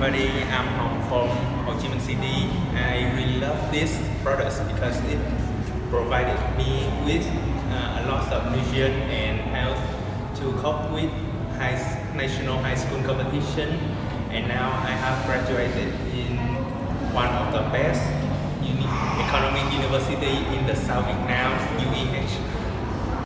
everybody. I'm Hong from Ho Chi Minh City. I really love this product because it provided me with uh, a lot of nutrition and health to cope with high, national high school competition. And now I have graduated in one of the best uni economic university in the South Vietnam